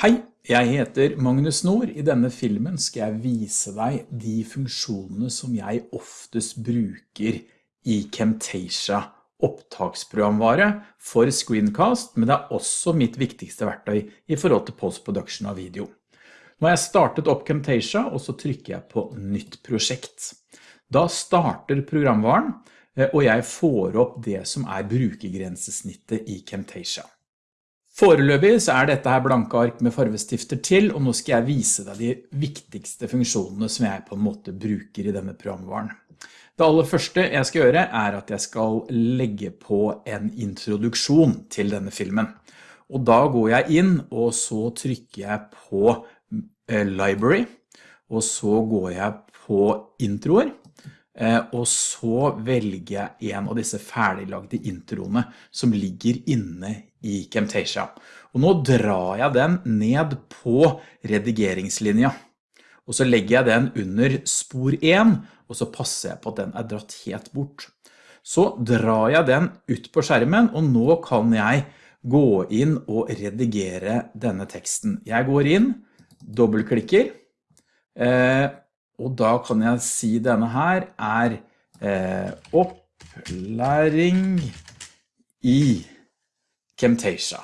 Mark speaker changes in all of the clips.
Speaker 1: Hei, jeg heter Magnus Nord. I denne filmen skal jeg vise deg de funksjonene som jeg oftest bruker i Camtasia opptaksprogramvare for Screencast, men det er også mitt viktigste verktøy i forhold til postproduksjon av video. Nå har jeg startet opp Camtasia, og så trykker jeg på nytt prosjekt. Da starter programvaren, eh, og jeg får opp det som er brukergrensesnittet i Camtasia. Foreløpig så er dette her blanke ark med farvestifter til, og nå skal jeg vise deg de viktigste funksjonene som jeg på en måte bruker i denne programvaren. Det aller første jeg skal gjøre er at jeg skal legge på en introduksjon til denne filmen. Og da går jeg inn, og så trykker jeg på eh, Library, og så går jeg på introer, eh, og så velger jeg en av disse ferdiglagde introene som ligger inne i Camtasia. Og nå drar jeg den ned på redigeringslinja. Og så legger jeg den under spor 1, og så passer jeg på at den er dratt helt bort. Så drar jeg den ut på skjermen, og nå kan jeg gå inn og redigere denne teksten. Jeg går inn, dobbeltklikker, eh, og da kan jeg si denne her er eh, opplæring i Camtasia.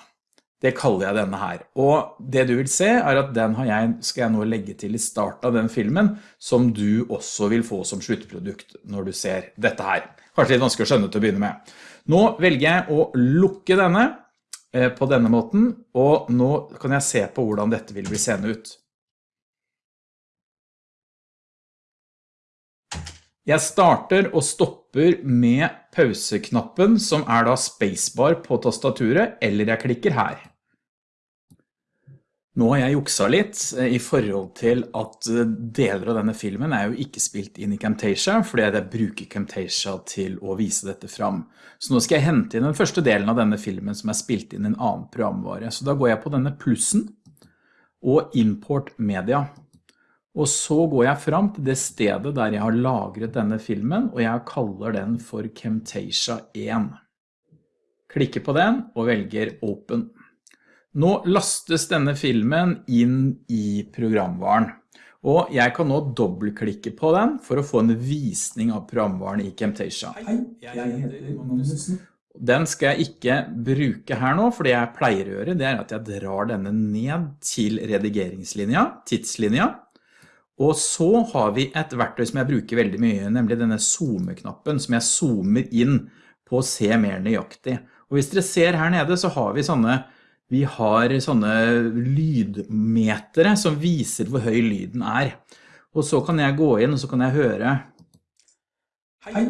Speaker 1: Det kaller jeg denne her. Og det du vil se er at den jeg, skal jeg nå legge til i starten av den filmen, som du også vil få som sluttprodukt når du ser dette her. Kanskje litt vanskelig å skjønne til å begynne med. Nå velger jeg å lukke denne eh, på denne måten, og nå kan jeg se på hvordan dette vil bli seende ut. Jeg starter og stopper med pauseknappen som er da spacebar på tastaturet, eller jeg klikker her. Nå har jeg juksa litt eh, i forhold til at eh, deler av denne filmen er jo ikke spilt inn i Camtasia, fordi jeg bruker Camtasia til å vise dette fram. Så nå skal jeg hente inn den første delen av denne filmen som er spilt inn i en annen programvare. Så da går jeg på denne plussen og import media. Og så går jeg fram til det stedet der jeg har lagret denne filmen, og jeg kaller den for Camtasia 1. Klikker på den og velger Open. Nå lastes denne filmen inn i programvaren, og jeg kan nå dobbeltklikke på den for å få en visning av programvaren i Camtasia. Hei, jeg heter Magnussen. Den skal jeg ikke bruke her nå, for det jeg pleier å gjøre, det er at jeg drar denne ned til redigeringslinja, tidslinja, og så har vi et verktøy som jeg bruker veldig mye, nemlig denne zoome-knappen som jeg zoomer inn på å se mer nøyaktig. Og hvis dere ser her nede så har vi sånne, vi har sånne lydmetere som viser hvor høy lyden er. Og så kan jeg gå inn og så kan jeg høre Hei.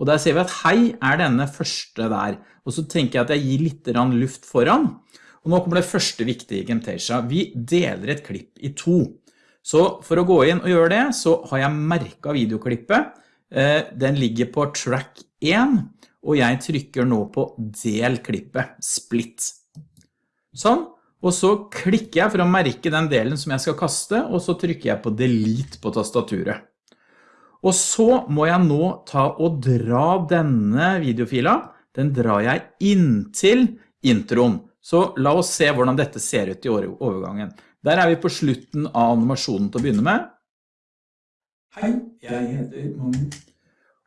Speaker 1: Og der ser vi at hei er denne første der. Og så tenker jeg at jeg gir litt luft foran. Og nå kommer det første viktige i Camtasia. Vi deler et klipp i to. Så for å gå inn og gjøre det, så har jeg merket videoklippet. Eh, den ligger på track 1, og jeg trykker nå på del klippet, split. Sånn, og så klikker jeg for å merke den delen som jeg skal kaste, og så trykker jeg på delete på tastaturet. Og så må jeg nå ta og dra denne videofila, den drar jeg inntil introen. Så la oss se hvordan dette ser ut i overgangen. Der er vi på slutten av animasjonen til å begynne med. Hei, jeg heter Magnus.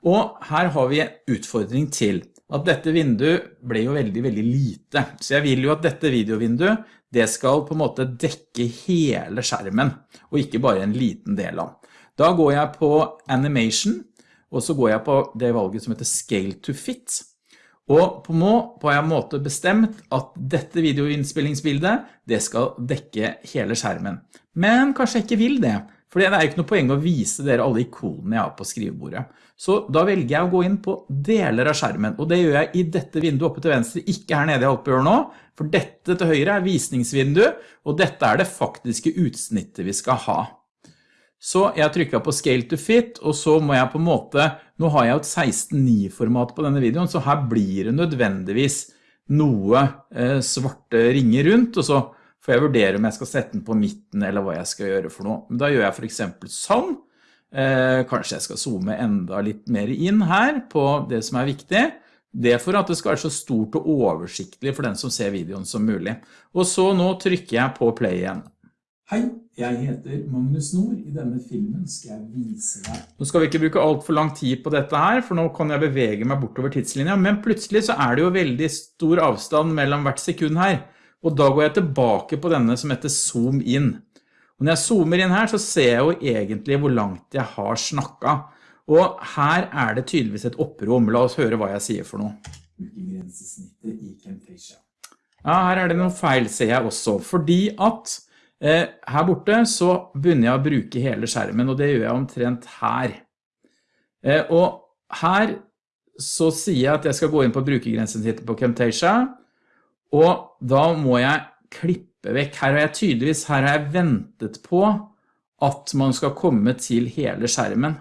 Speaker 1: Og her har vi en utfordring til. At dette vinduet ble jo veldig, veldig lite. Så jeg vil jo at dette videovinduet, det skal på en måte dekke hele skjermen, og ikke bare en liten del av. Da går jeg på Animation, og så går jeg på det valget som heter Scale to Fit. Og på må på en måte bestemt at dette videoinnspillingsbildet, det skal dekke hele skjermen. Men kanskje jeg ikke vil det, for det er ikke noe poeng å vise dere alle ikonene jeg har på skrivebordet. Så da velger jeg å gå inn på deler av skjermen, og det gjør jeg i dette vinduet oppe til venstre, ikke her nede jeg holdt på å gjøre nå, for dette til høyre er visningsvindu, og dette er det faktiske utsnittet vi skal ha. Så jeg trykket på Scale to Fit, og så må jeg på en måte, nå har jeg et 16.9-format på denne videoen, så her blir det nødvendigvis noe eh, svarte ringer rundt, og så får jeg vurdere om jeg skal sette den på midten, eller hva jeg skal gjøre for noe. Men da gjør jeg for eksempel sånn. Eh, kanskje jeg skal zoome enda litt mer inn her på det som er viktig. Det for at det skal være så stort og oversiktlig for den som ser videoen som mulig. Og så nå trykker jeg på play igjen. Hei, jeg heter Magnus Nord. I denne filmen skal jeg vise deg. Nå skal vi ikke bruke alt for lang tid på dette her, for nå kan jeg bevege meg bortover tidslinja, men plutselig så er det jo veldig stor avstand mellom hvert sekund her. Og da går jeg tilbake på denne som heter zoom in. Og når jeg zoomer inn her, så ser jeg jo egentlig hvor langt jeg har snakket. Og her er det tydeligvis et opprom. La oss høre hva jeg sier for noe. Ja, her er det noen feil, ser jeg også. Fordi at her borte så begynner jeg å bruke hele skjermen, og det gjør jeg omtrent her. Eh, og her så sier jeg at jeg skal gå inn på brukergrensesnittet på Camtasia, og da må jeg klippe vekk. Her har jeg tydeligvis, her har jeg ventet på at man skal komme til hele skjermen.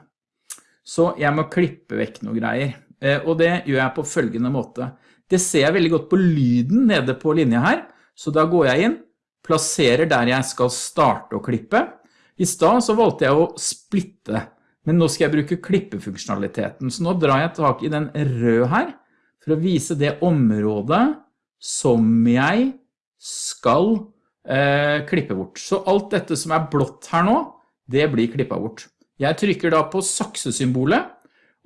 Speaker 1: Så jeg må klippe vekk noen greier, eh, og det gjør jeg på følgende måte. Det ser jeg veldig godt på lyden nede på linja her, så da går jeg inn, plasserer der jeg skal starte å klippe. I sted så valgte jeg å splitte, men nå skal jeg bruke klippefunksjonaliteten. Så nå drar jeg tak i den røde her, for å vise det området som jeg skal eh, klippe bort. Så alt dette som er blått her nå, det blir klippet bort. Jeg trykker da på saksesymbolet,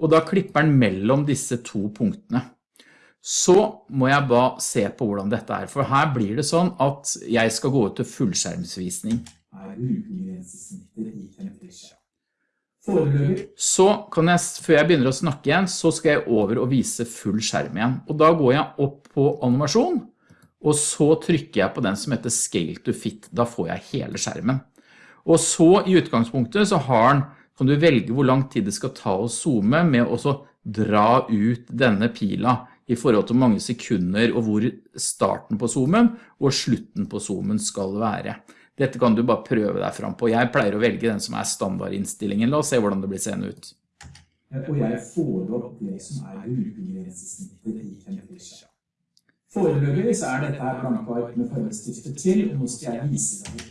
Speaker 1: og da klipper den mellom disse to punktene så må jeg bare se på hvordan dette er. For her blir det sånn at jeg skal gå ut til fullskjermsvisning. Så kan jeg, før jeg begynner å snakke igjen, så skal jeg over og vise full skjerm igjen. Og da går jeg opp på animasjon, og så trykker jeg på den som heter Scale to Fit. Da får jeg hele skjermen. Og så i utgangspunktet så har den, kan du velge hvor lang tid det skal ta å zoome med å dra ut denne pila i forhold til mange sekunder og hvor starten på zoomen og slutten på zoomen skal være. Dette kan du bare prøve deg fram på. Jeg pleier å velge den som er standardinnstillingen. La oss se hvordan det blir seende ut. Og jeg får opp det som er brukergrensesnittet i Camtasia. Foreløpig så er dette her blankvark med fargestifter til, og nå skal jeg vise deg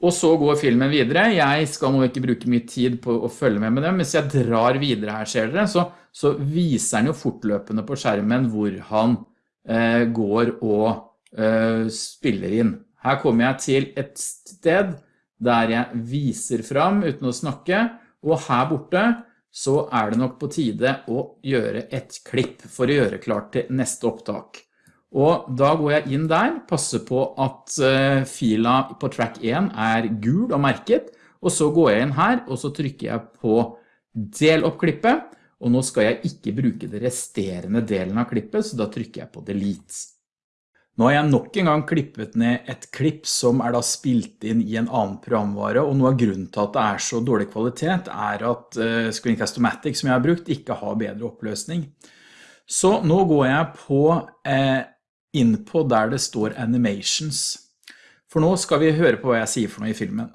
Speaker 1: og så går filmen videre. Jeg skal nå ikke bruke mye tid på å følge med med dem. mens jeg drar videre her, ser dere, så, så viser han jo fortløpende på skjermen hvor han eh, går og eh, spiller inn. Her kommer jeg til et sted der jeg viser fram uten å snakke, og her borte så er det nok på tide å gjøre et klipp for å gjøre klart til neste opptak. Og da går jeg inn der, passer på at uh, fila på track 1 er gul og merket, og så går jeg inn her, og så trykker jeg på del opp klippet, og nå skal jeg ikke bruke det resterende delen av klippet, så da trykker jeg på delete. Nå har jeg nok en gang klippet ned et klipp som er da spilt inn i en annen programvare, og noe av grunnen til at det er så dårlig kvalitet er at uh, Screencast-O-Matic som jeg har brukt ikke har bedre oppløsning. Så nå går jeg på eh, inn på der det står animations. For nå skal vi høre på hva jeg sier for noe i filmen.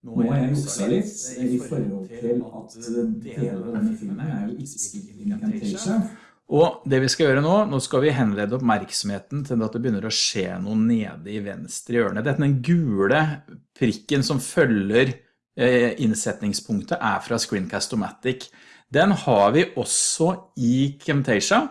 Speaker 1: Nå må jeg juksa litt i forhold til at deler av denne filmen er jo ikke. Og det vi skal gjøre nå, nå skal vi henlede oppmerksomheten til at det begynner å skje noe nede i venstre hjørne. Dette den gule prikken som følger eh, innsetningspunktet er fra Screencast-O-Matic. Den har vi også i Camtasia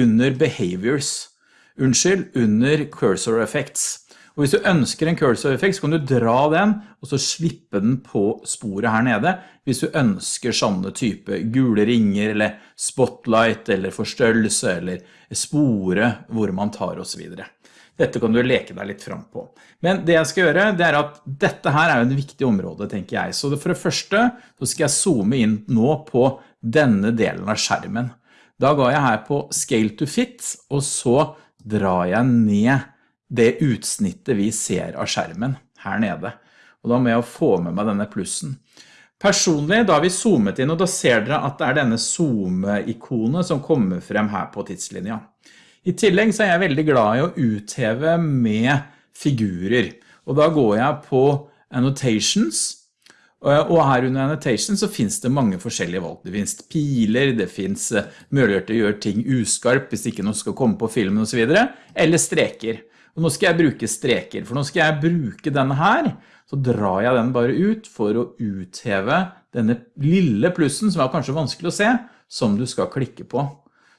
Speaker 1: under Behaviors unnskyld, under cursor effects. Og hvis du ønsker en cursor effect, så kan du dra den, og så slippe den på sporet her nede, hvis du ønsker sånne type gule ringer, eller spotlight, eller forstørrelse, eller spore hvor man tar og så videre. Dette kan du leke deg litt fram på. Men det jeg skal gjøre, det er at dette her er jo en viktig område, tenker jeg. Så for det første, så skal jeg zoome inn nå på denne delen av skjermen. Da går jeg her på Scale to Fit, og så drar jeg ned det utsnittet vi ser av skjermen her nede. Og da må jeg få med meg denne plussen. Personlig, da har vi zoomet inn, og da ser dere at det er denne zoom-ikonet som kommer frem her på tidslinja. I tillegg så er jeg veldig glad i å utheve med figurer, og da går jeg på Annotations, og her under annotation så finnes det mange forskjellige valg. Det finnes piler, det finnes eh, muligheter til å gjøre ting uskarp hvis ikke noe skal komme på filmen og så videre, eller streker. Og nå skal jeg bruke streker, for nå skal jeg bruke denne her, så drar jeg den bare ut for å utheve denne lille plussen som er kanskje vanskelig å se, som du skal klikke på.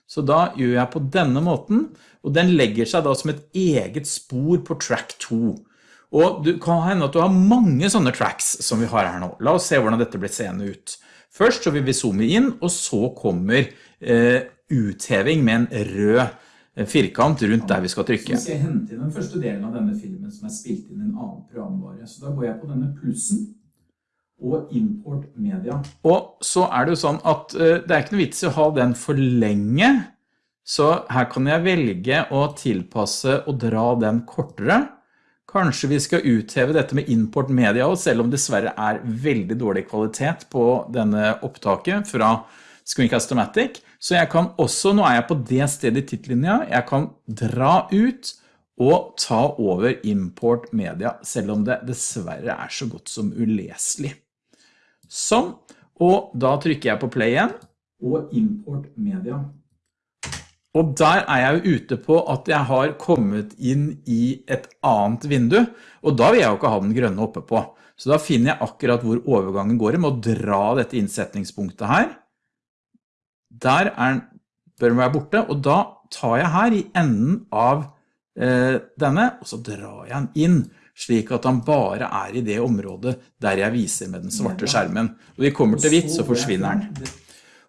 Speaker 1: Så da gjør jeg på denne måten, og den legger seg da som et eget spor på track 2. Og det kan hende at du har mange sånne tracks som vi har her nå. La oss se hvordan dette blir seende ut. Først så vil vi zoome inn, og så kommer eh, utheving med en rød eh, firkant rundt der vi skal trykke. Så skal jeg hente inn den første delen av denne filmen som er spilt inn i en annen programvare. Så da går jeg på denne plussen og import media. Og så er det jo sånn at eh, det er ikke noe vits i å ha den for lenge, så her kan jeg velge å tilpasse og dra den kortere. Kanskje vi skal utheve dette med import media selv om det dessverre er veldig dårlig kvalitet på denne opptaket fra Screencast-O-Matic. Så jeg kan også, nå er jeg på det stedet i titlinja, jeg kan dra ut og ta over import media, selv om det dessverre er så godt som uleselig. Sånn, og da trykker jeg på play igjen, og import media. Og der er jeg jo ute på at jeg har kommet inn i et annet vindu, og da vil jeg jo ikke ha den grønne oppe på. Så da finner jeg akkurat hvor overgangen går med å dra dette innsetningspunktet her. Der er, bør den være borte, og da tar jeg her i enden av eh, denne, og så drar jeg den inn, slik at han bare er i det området der jeg viser med den svarte skjermen. Og vi kommer til hvitt, så forsvinner den.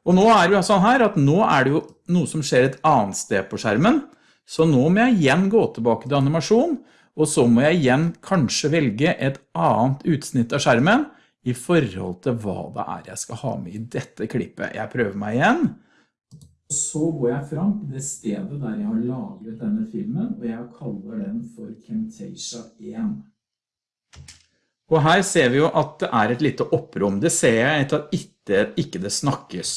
Speaker 1: Og nå er det jo sånn her at nå er det jo noe som skjer et annet sted på skjermen, så nå må jeg igjen gå tilbake til animasjon, og så må jeg igjen kanskje velge et annet utsnitt av skjermen i forhold til hva det er jeg skal ha med i dette klippet. Jeg prøver meg igjen. Så går jeg fram til det stedet der jeg har lagret denne filmen, og jeg kaller den for Camtasia 1. Og her ser vi jo at det er et lite opprom. Det ser jeg etter at ikke, ikke det snakkes.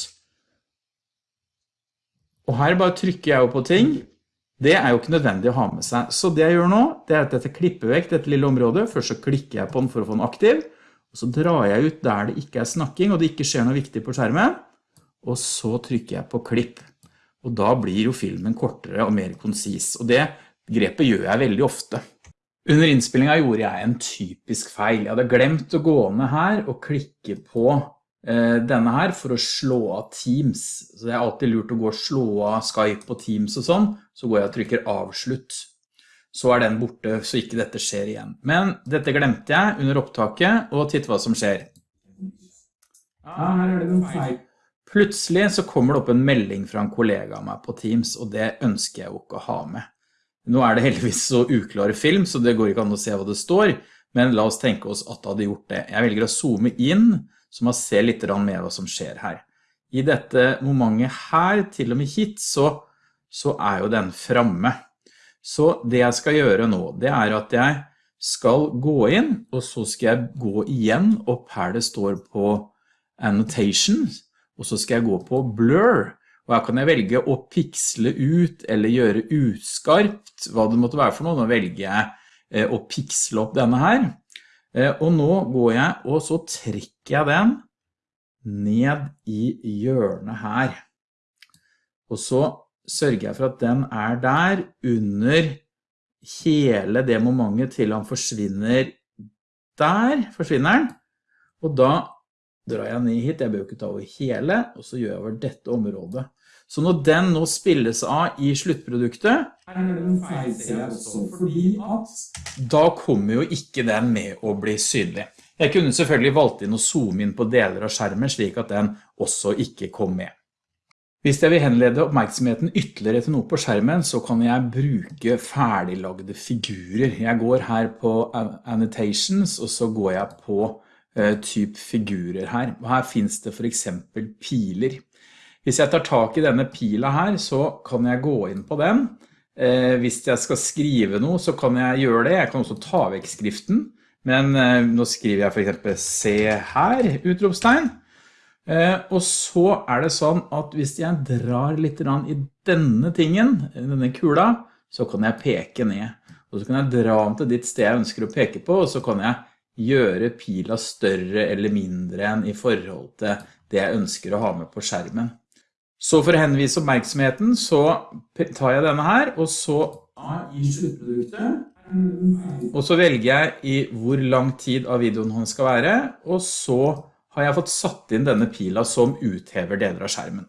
Speaker 1: Og her bare trykker jeg jo på ting. Det er jo ikke nødvendig å ha med seg. Så det jeg gjør nå, det er at dette klipper vekk dette lille området. Først så klikker jeg på den for å få den aktiv. Og så drar jeg ut der det ikke er snakking, og det ikke skjer noe viktig på skjermen. Og så trykker jeg på klipp. Og da blir jo filmen kortere og mer konsis. Og det grepet gjør jeg veldig ofte. Under innspillingen gjorde jeg en typisk feil. Jeg hadde glemt å gå ned her og klikke på denne her for å slå av Teams. Så det er alltid lurt å gå og slå av Skype og Teams og sånn. Så går jeg og trykker avslutt. Så er den borte, så ikke dette skjer igjen. Men dette glemte jeg under opptaket, og titt hva som skjer. Ja, her er det en feil. Plutselig så kommer det opp en melding fra en kollega av meg på Teams, og det ønsker jeg jo ikke å ha med. Nå er det heldigvis så uklar film, så det går ikke an å se hva det står, men la oss tenke oss at det hadde gjort det. Jeg velger å zoome inn, så man ser litt mer hva som skjer her. I dette momentet her, til og med hit, så, så er jo den fremme. Så det jeg skal gjøre nå, det er at jeg skal gå inn, og så skal jeg gå igjen opp her det står på annotation, og så skal jeg gå på blur, og her kan jeg velge å piksle ut eller gjøre utskarpt, hva det måtte være for noe. Nå velger jeg eh, å piksle opp denne her. Eh, og nå går jeg, og så trekker jeg den ned i hjørnet her. Og så sørger jeg for at den er der under hele det momentet til han forsvinner der, forsvinner den. Og da drar jeg ned hit, jeg bør ikke ta over hele, og så gjør jeg over dette området. Så når den nå spilles av i sluttproduktet, da kommer jo ikke den med å bli synlig. Jeg kunne selvfølgelig valgt inn å zoome inn på deler av skjermen slik at den også ikke kom med. Hvis jeg vil henlede oppmerksomheten ytterligere til noe på skjermen, så kan jeg bruke ferdiglagde figurer. Jeg går her på Annotations, og så går jeg på uh, typ figurer her. Og Her finnes det for eksempel piler. Hvis jeg tar tak i denne pila her, så kan jeg gå inn på den. Eh, hvis jeg skal skrive noe, så kan jeg gjøre det. Jeg kan også ta vekk skriften. Men eh, nå skriver jeg for eksempel «se her», utropstegn. Eh, og så er det sånn at hvis jeg drar litt i denne tingen, denne kula, så kan jeg peke ned. Og så kan jeg dra den til ditt sted jeg ønsker å peke på, og så kan jeg gjøre pila større eller mindre enn i forhold til det jeg ønsker å ha med på skjermen. Så for å henvise oppmerksomheten så tar jeg denne her, og så i sluttproduktet, og så velger jeg i hvor lang tid av videoen han skal være, og så har jeg fått satt inn denne pila som uthever deler av skjermen.